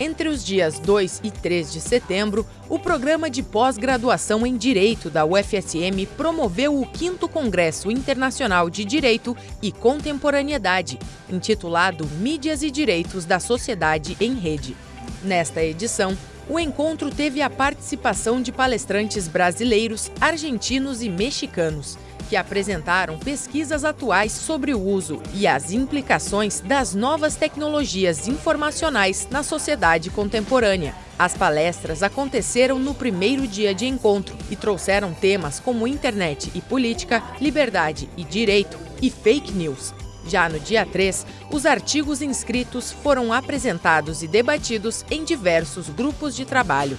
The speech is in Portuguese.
Entre os dias 2 e 3 de setembro, o programa de pós-graduação em Direito da UFSM promoveu o 5 Congresso Internacional de Direito e Contemporaneidade, intitulado Mídias e Direitos da Sociedade em Rede. Nesta edição, o encontro teve a participação de palestrantes brasileiros, argentinos e mexicanos que apresentaram pesquisas atuais sobre o uso e as implicações das novas tecnologias informacionais na sociedade contemporânea. As palestras aconteceram no primeiro dia de encontro e trouxeram temas como internet e política, liberdade e direito e fake news. Já no dia 3, os artigos inscritos foram apresentados e debatidos em diversos grupos de trabalho.